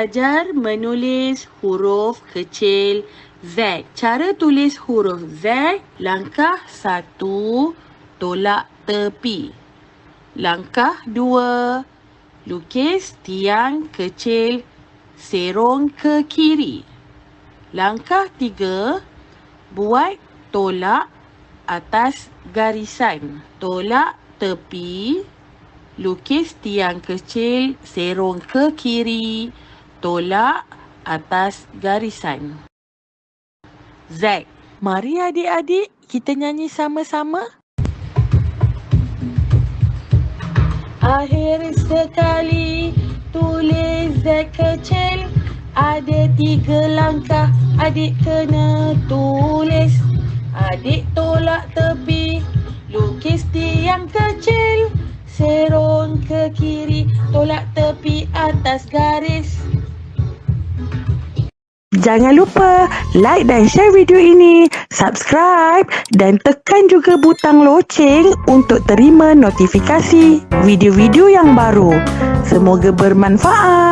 Belajar menulis huruf kecil Z. Cara tulis huruf Z, langkah satu, tolak tepi. Langkah dua, lukis tiang kecil serong ke kiri. Langkah tiga, buat tolak atas garisan. Tolak tepi, lukis tiang kecil serong ke kiri, tolak atas garisan. Z. Mari adik-adik kita nyanyi sama-sama. Akhir sekali tulis Z kecil ada tiga langkah adik kena tulis. Adik tolak tepi lukis tiang kecil serong ke kiri tolak tepi atas garis. Jangan lupa like dan share video ini, subscribe dan tekan juga butang loceng untuk terima notifikasi video-video yang baru. Semoga bermanfaat.